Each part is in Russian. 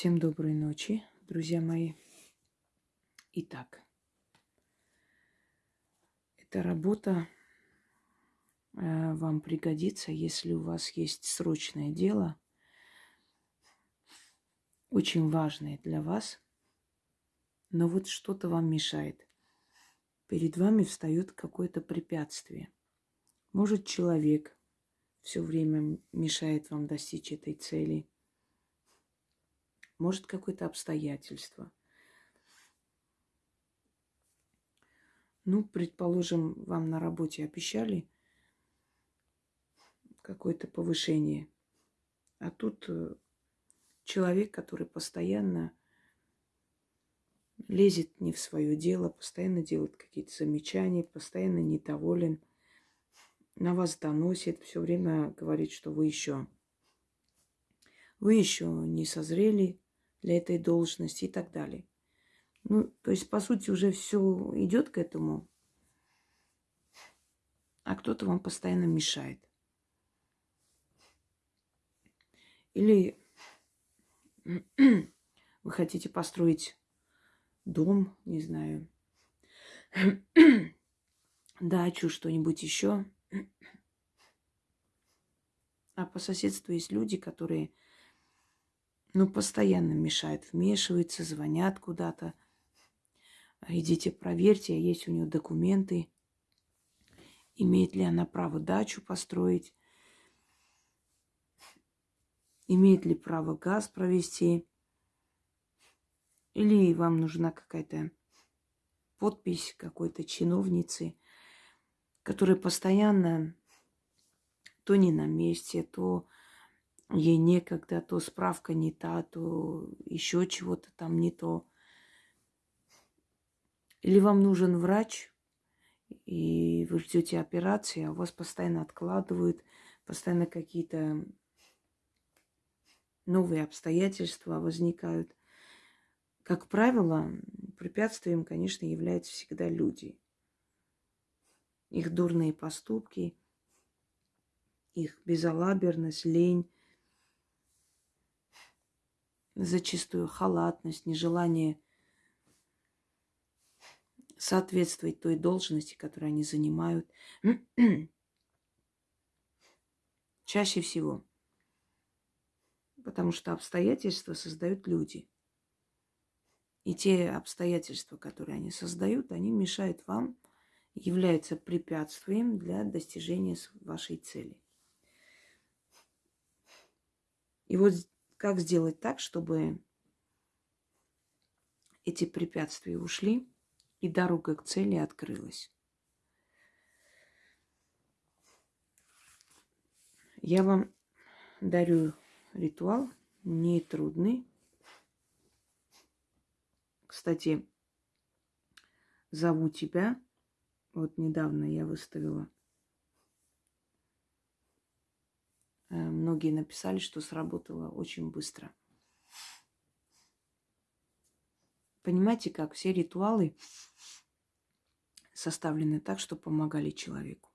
Всем доброй ночи, друзья мои. Итак, эта работа э, вам пригодится, если у вас есть срочное дело, очень важное для вас, но вот что-то вам мешает. Перед вами встает какое-то препятствие. Может, человек все время мешает вам достичь этой цели – может, какое-то обстоятельство. Ну, предположим, вам на работе обещали какое-то повышение, а тут э, человек, который постоянно лезет не в свое дело, постоянно делает какие-то замечания, постоянно недоволен, на вас доносит, все время говорит, что вы еще, вы еще не созрели для этой должности и так далее. Ну, то есть, по сути, уже все идет к этому, а кто-то вам постоянно мешает. Или вы хотите построить дом, не знаю, дачу, что-нибудь еще. А по соседству есть люди, которые ну, постоянно мешают, вмешиваются, звонят куда-то. Идите проверьте, есть у нее документы, имеет ли она право дачу построить, имеет ли право газ провести, или вам нужна какая-то подпись какой-то чиновницы, которая постоянно то не на месте, то ей некогда, то справка не та, то еще чего-то там не то. Или вам нужен врач, и вы ждете операции, а вас постоянно откладывают, постоянно какие-то новые обстоятельства возникают. Как правило, препятствием, конечно, являются всегда люди. Их дурные поступки, их безалаберность, лень, зачастую халатность, нежелание соответствовать той должности, которую они занимают. Чаще всего. Потому что обстоятельства создают люди. И те обстоятельства, которые они создают, они мешают вам, являются препятствием для достижения вашей цели. И вот как сделать так, чтобы эти препятствия ушли и дорога к цели открылась? Я вам дарю ритуал, не трудный. Кстати, зову тебя. Вот недавно я выставила Э, многие написали, что сработало очень быстро. Понимаете, как все ритуалы составлены так, что помогали человеку.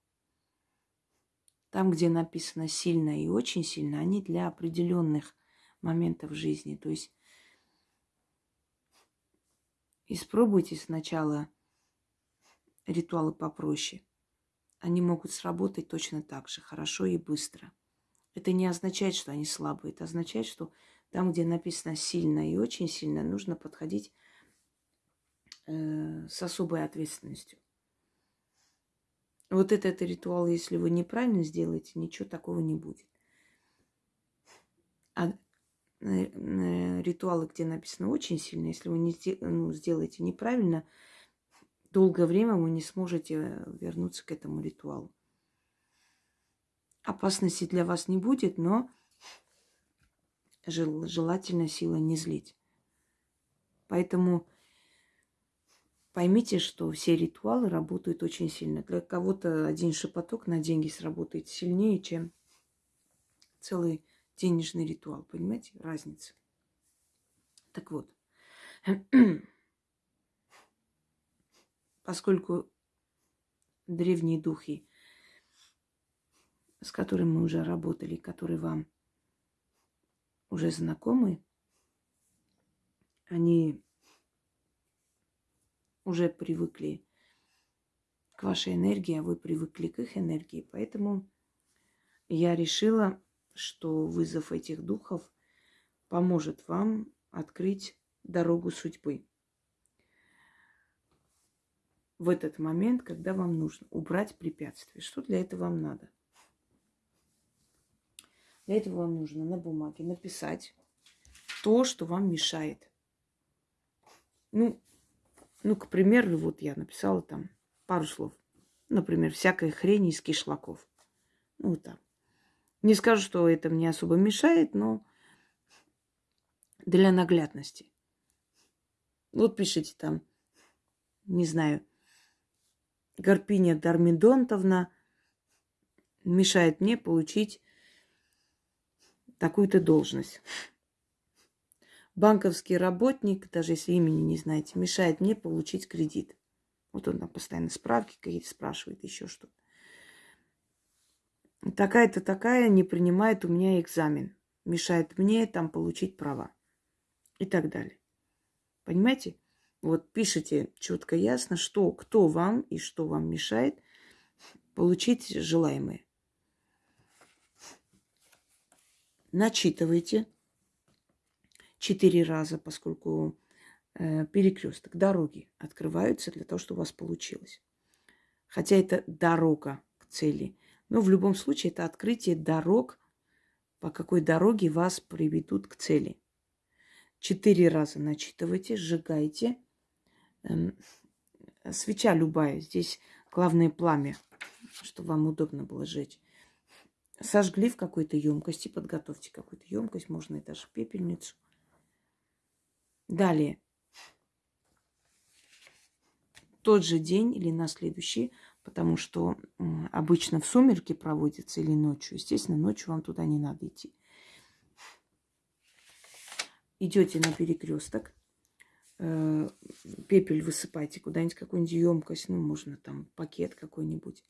Там, где написано сильно и очень сильно, они для определенных моментов жизни. То есть испробуйте сначала ритуалы попроще. Они могут сработать точно так же, хорошо и быстро – это не означает, что они слабые. Это означает, что там, где написано сильно и очень сильно, нужно подходить э, с особой ответственностью. Вот этот ритуал, если вы неправильно сделаете, ничего такого не будет. А э, э, ритуалы, где написано очень сильно, если вы не ну, сделаете неправильно, долгое время вы не сможете вернуться к этому ритуалу опасности для вас не будет, но жел, желательно сила не злить. Поэтому поймите, что все ритуалы работают очень сильно. Для кого-то один шепоток на деньги сработает сильнее, чем целый денежный ритуал. Понимаете? Разница. Так вот, поскольку древние духи с которым мы уже работали, которые вам уже знакомы, они уже привыкли к вашей энергии, а вы привыкли к их энергии. Поэтому я решила, что вызов этих духов поможет вам открыть дорогу судьбы. В этот момент, когда вам нужно убрать препятствие. Что для этого вам надо? Для этого вам нужно на бумаге написать то, что вам мешает. Ну, ну, к примеру, вот я написала там пару слов. Например, всякая хрень из кишлаков. Ну, там. Не скажу, что это мне особо мешает, но для наглядности. Вот пишите там, не знаю, Гарпиня Дармидонтовна мешает мне получить такую-то должность банковский работник, даже если имени не знаете, мешает мне получить кредит. Вот он там постоянно справки какие-то спрашивает, еще что-то. Такая-то такая не принимает у меня экзамен. Мешает мне там получить права. И так далее. Понимаете? Вот пишите четко ясно, что, кто вам и что вам мешает получить желаемое. Начитывайте четыре раза, поскольку э, перекресток, дороги открываются для того, чтобы у вас получилось. Хотя это дорога к цели. Но в любом случае это открытие дорог, по какой дороге вас приведут к цели. Четыре раза начитывайте, сжигайте. Эм, свеча любая. Здесь главное пламя, чтобы вам удобно было сжечь. Сожгли в какой-то емкости, подготовьте какую-то емкость, можно и даже пепельницу. Далее. Тот же день или на следующий, потому что обычно в сумерки проводится или ночью. Естественно, ночью вам туда не надо идти. Идете на перекресток, э, пепель высыпайте куда-нибудь, какую-нибудь емкость, ну, можно там пакет какой-нибудь.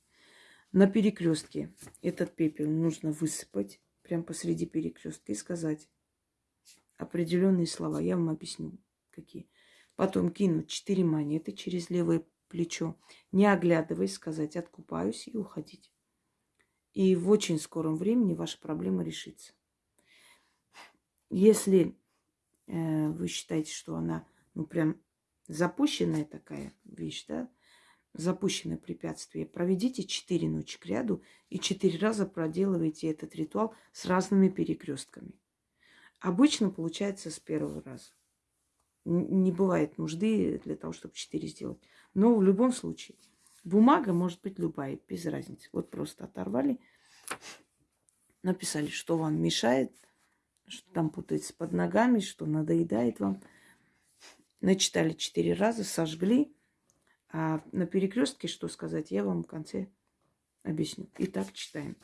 На перекрестке этот пепел нужно высыпать прямо посреди перекрестка и сказать определенные слова. Я вам объясню, какие. Потом кинуть четыре монеты через левое плечо, не оглядываясь, сказать «откупаюсь» и уходить. И в очень скором времени ваша проблема решится. Если э, вы считаете, что она, ну, прям запущенная такая вещь, да, запущенное препятствие, проведите четыре ночи к ряду и четыре раза проделывайте этот ритуал с разными перекрестками. Обычно получается с первого раза. Не бывает нужды для того, чтобы четыре сделать. Но в любом случае, бумага может быть любая, без разницы. Вот просто оторвали, написали, что вам мешает, что там путается под ногами, что надоедает вам. Начитали четыре раза, сожгли. А на перекрестке что сказать, я вам в конце объясню. Итак, читаем.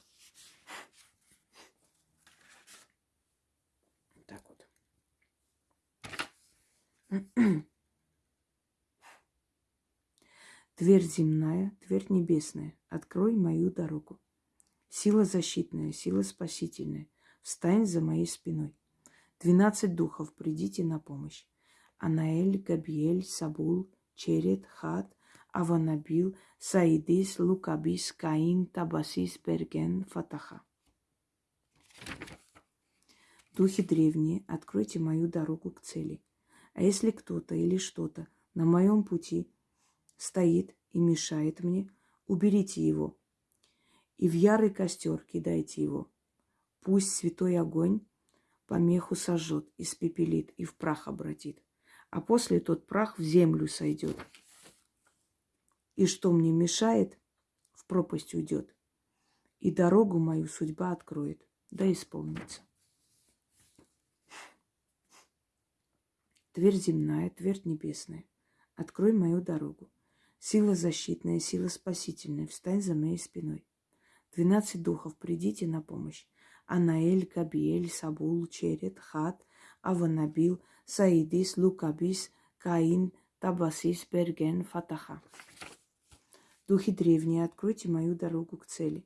Дверь земная, дверь небесная, открой мою дорогу. Сила защитная, сила спасительная, встань за моей спиной. Двенадцать духов, придите на помощь. Анаэль, Габиэль, Сабул, Черет, Хат, Аванабил, Саидис, Лукабис, Каин, Табасис, Берген, Фатаха. Духи древние, откройте мою дорогу к цели – а если кто-то или что-то на моем пути стоит и мешает мне, уберите его и в ярый костер кидайте его. Пусть святой огонь помеху сожжет, испепелит и в прах обратит, а после тот прах в землю сойдет. И что мне мешает, в пропасть уйдет, и дорогу мою судьба откроет, да исполнится. Дверь земная, дверь небесная, открой мою дорогу. Сила защитная, сила спасительная, встань за моей спиной. Двенадцать духов, придите на помощь. Анаэль, Габиэль, Сабул, Черет, Хат, Аванабил, Саидис, Лукабис, Каин, Табасис, Берген, Фатаха. Духи древние, откройте мою дорогу к цели.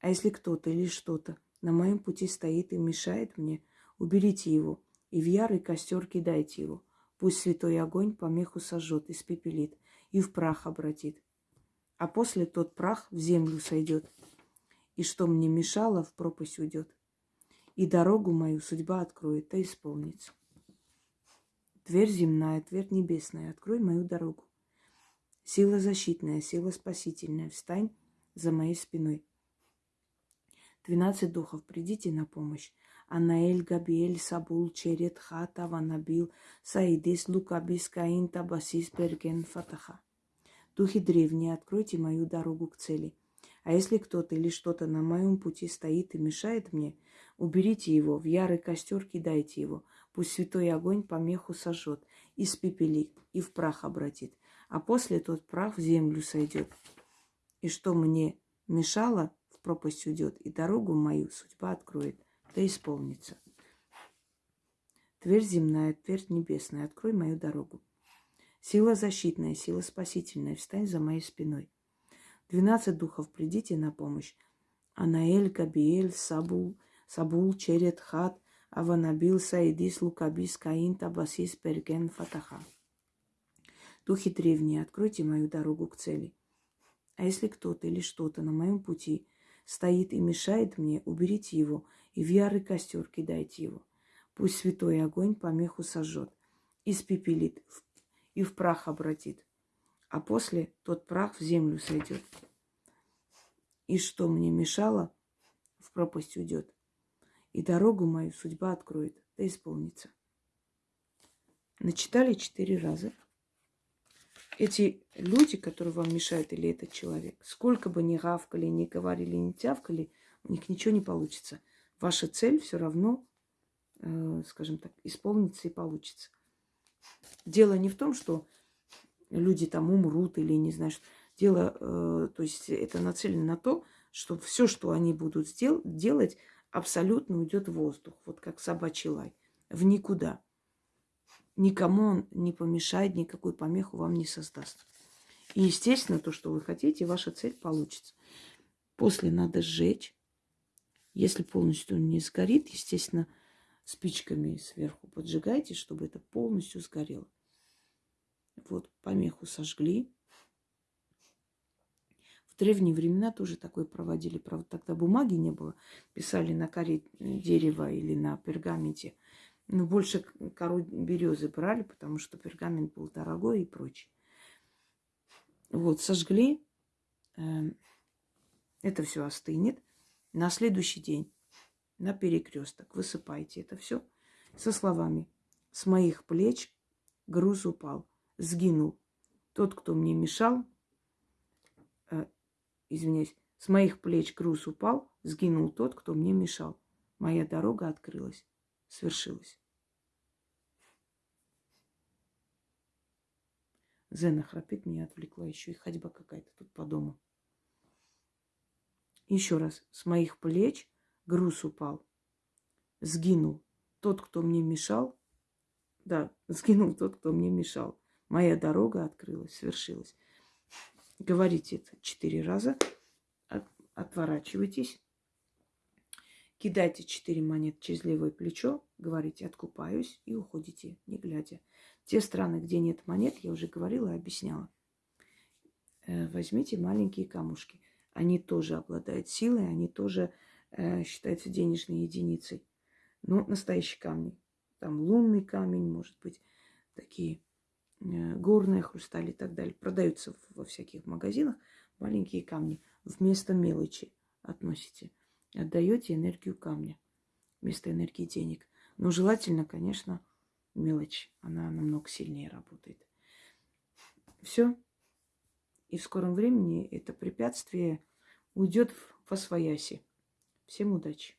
А если кто-то или что-то на моем пути стоит и мешает мне, уберите его – и в ярый костер кидайте его. Пусть святой огонь помеху сожжет, испепелит и в прах обратит. А после тот прах в землю сойдет, и что мне мешало, в пропасть уйдет. И дорогу мою судьба откроет, то исполнится. Дверь земная, дверь небесная, открой мою дорогу. Сила защитная, сила спасительная, встань за моей спиной. Двенадцать духов, придите на помощь. Анаэль, Габиэль, Сабул, Черет, Хата, Ванабил, Саидис, Лукабис, Каин, Табасис, Берген, Фатаха. Духи древние, откройте мою дорогу к цели. А если кто-то или что-то на моем пути стоит и мешает мне, уберите его, в ярый костер кидайте его. Пусть святой огонь помеху сожжет, испепелит и в прах обратит. А после тот прах в землю сойдет. И что мне мешало, в пропасть уйдет, и дорогу мою судьба откроет да исполнится. Тверь земная, тверь небесная, открой мою дорогу. Сила защитная, сила спасительная, встань за моей спиной. Двенадцать духов, придите на помощь. Анаэль, Габиэль, Сабул, Сабул, Черет, Хат, Аванабил, Саидис, Лукабис, Каин, Табасис, Перген, Фатаха. Духи древние, откройте мою дорогу к цели. А если кто-то или что-то на моем пути стоит и мешает мне, уберите его и в ярый костер кидайте его. Пусть святой огонь помеху сожжет, испепелит и в прах обратит, а после тот прах в землю сойдет. И что мне мешало, в пропасть уйдет, и дорогу мою судьба откроет, да исполнится. Начитали четыре раза. Эти люди, которые вам мешают, или этот человек, сколько бы ни гавкали, ни говорили, ни тявкали, у них ничего не получится – ваша цель все равно, э, скажем так, исполнится и получится. Дело не в том, что люди там умрут или не что. Дело, э, то есть это нацелено на то, что все, что они будут сдел- делать, абсолютно уйдет в воздух, вот как собачий лай, в никуда. Никому он не помешает, никакую помеху вам не создаст. И, естественно, то, что вы хотите, ваша цель получится. После надо сжечь, если полностью не сгорит, естественно, спичками сверху поджигайте, чтобы это полностью сгорело. Вот помеху сожгли. В древние времена тоже такое проводили. Правда, тогда бумаги не было. Писали на коре дерева или на пергаменте. Но больше кору березы брали, потому что пергамент был дорогой и прочее. Вот, сожгли. Эм, это все остынет. На следующий день на перекресток высыпайте это все со словами «С моих плеч груз упал, сгинул. Тот, кто мне мешал, э, извиняюсь, с моих плеч груз упал, сгинул тот, кто мне мешал. Моя дорога открылась, свершилась». Зена храпит, меня отвлекла еще и ходьба какая-то тут по дому. Еще раз, с моих плеч груз упал. Сгинул тот, кто мне мешал. Да, сгинул тот, кто мне мешал. Моя дорога открылась, свершилась. Говорите это четыре раза. Отворачивайтесь. Кидайте четыре монет через левое плечо. Говорите, откупаюсь и уходите, не глядя. Те страны, где нет монет, я уже говорила и объясняла. Э, возьмите маленькие камушки они тоже обладают силой, они тоже э, считаются денежной единицей. Но настоящие камни. Там лунный камень, может быть, такие э, горные хрустали и так далее. Продаются во всяких магазинах маленькие камни. Вместо мелочи относите. Отдаете энергию камня вместо энергии денег. Но желательно, конечно, мелочь. Она намного сильнее работает. Все. И в скором времени это препятствие уйдет в освояси. Всем удачи!